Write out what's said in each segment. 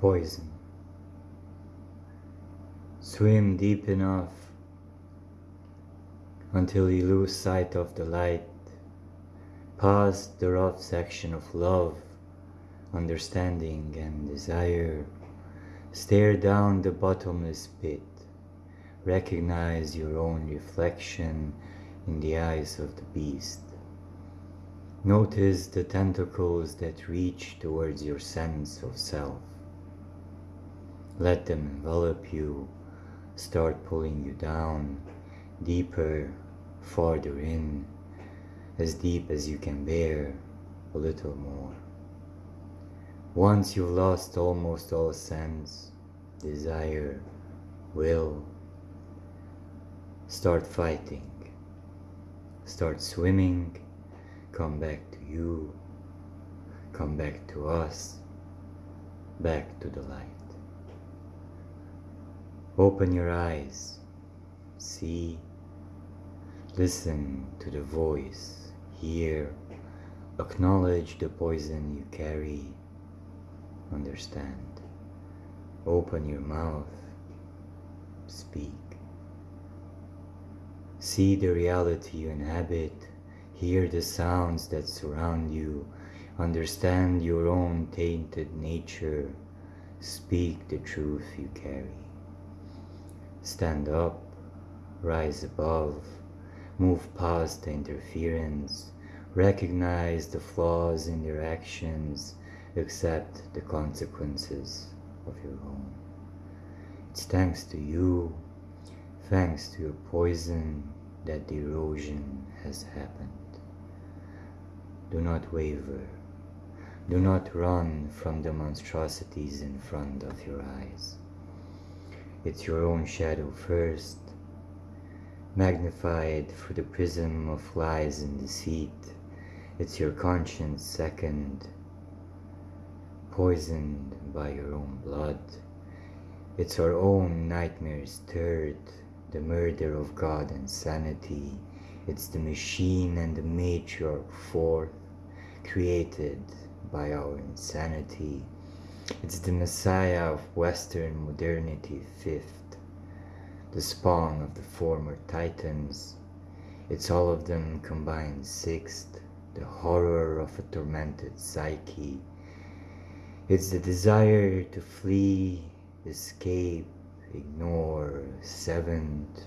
poison. Swim deep enough until you lose sight of the light, past the rough section of love, understanding, and desire. Stare down the bottomless pit. Recognize your own reflection in the eyes of the beast. Notice the tentacles that reach towards your sense of self. Let them envelop you, start pulling you down, deeper, farther in, as deep as you can bear, a little more. Once you've lost almost all sense, desire, will, start fighting, start swimming, come back to you, come back to us, back to the light. Open your eyes, see, listen to the voice, hear, acknowledge the poison you carry, understand. Open your mouth, speak. See the reality you inhabit Hear the sounds that surround you. Understand your own tainted nature. Speak the truth you carry. Stand up, rise above, move past the interference, recognize the flaws in your actions, accept the consequences of your own. It's thanks to you, thanks to your poison, that the erosion has happened. Do not waver. Do not run from the monstrosities in front of your eyes. It's your own shadow first, magnified through the prism of lies and deceit. It's your conscience second, poisoned by your own blood. It's our own nightmares third, the murder of God and sanity it's the machine and the matriarch fourth, created by our insanity. It's the messiah of Western modernity fifth, the spawn of the former titans. It's all of them combined sixth, the horror of a tormented psyche. It's the desire to flee, escape, ignore, seventh.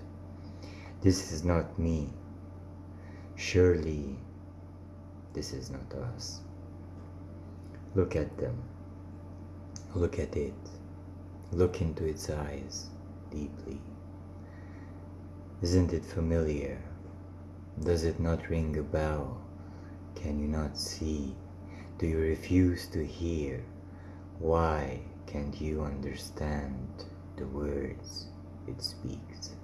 This is not me. Surely this is not us. Look at them. Look at it. Look into its eyes deeply. Isn't it familiar? Does it not ring a bell? Can you not see? Do you refuse to hear? Why can't you understand the words it speaks?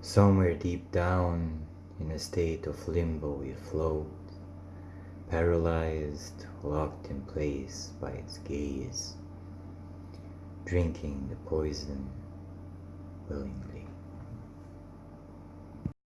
Somewhere deep down in a state of limbo you float, paralyzed, locked in place by its gaze, drinking the poison willingly.